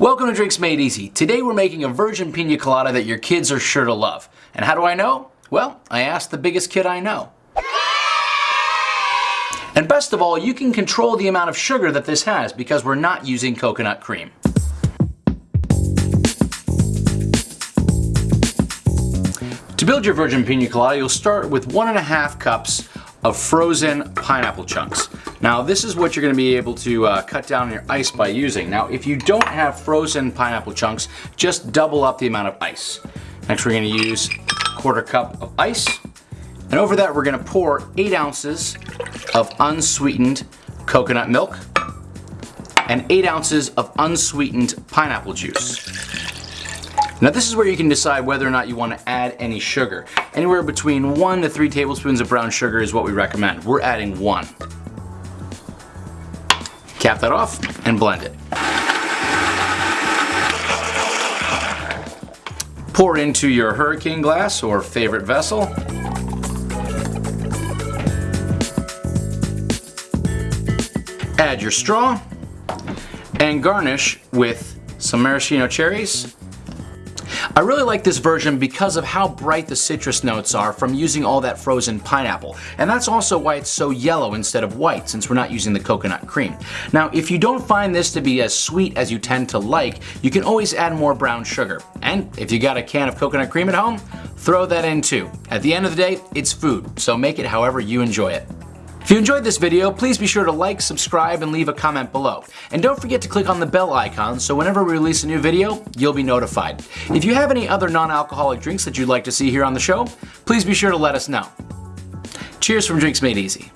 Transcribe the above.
Welcome to Drinks Made Easy. Today we're making a virgin pina colada that your kids are sure to love. And how do I know? Well, I asked the biggest kid I know. And best of all, you can control the amount of sugar that this has because we're not using coconut cream. To build your virgin pina colada, you'll start with one and a half cups of frozen pineapple chunks. Now this is what you're going to be able to uh, cut down your ice by using. Now if you don't have frozen pineapple chunks, just double up the amount of ice. Next we're to use a quarter cup of ice. And over that we're going to pour 8 ounces of unsweetened coconut milk and 8 ounces of unsweetened pineapple juice. Now this is where you can decide whether or not you want to add any sugar. Anywhere between 1 to 3 tablespoons of brown sugar is what we recommend. We're adding 1. Cap that off and blend it. Pour into your hurricane glass or favorite vessel. Add your straw and garnish with some maraschino cherries I really like this version because of how bright the citrus notes are from using all that frozen pineapple. And that's also why it's so yellow instead of white since we're not using the coconut cream. Now if you don't find this to be as sweet as you tend to like, you can always add more brown sugar. And if you got a can of coconut cream at home, throw that in too. At the end of the day, it's food, so make it however you enjoy it. If you enjoyed this video, please be sure to like, subscribe, and leave a comment below. And don't forget to click on the bell icon so whenever we release a new video, you'll be notified. If you have any other non-alcoholic drinks that you'd like to see here on the show, please be sure to let us know. Cheers from Drinks Made Easy.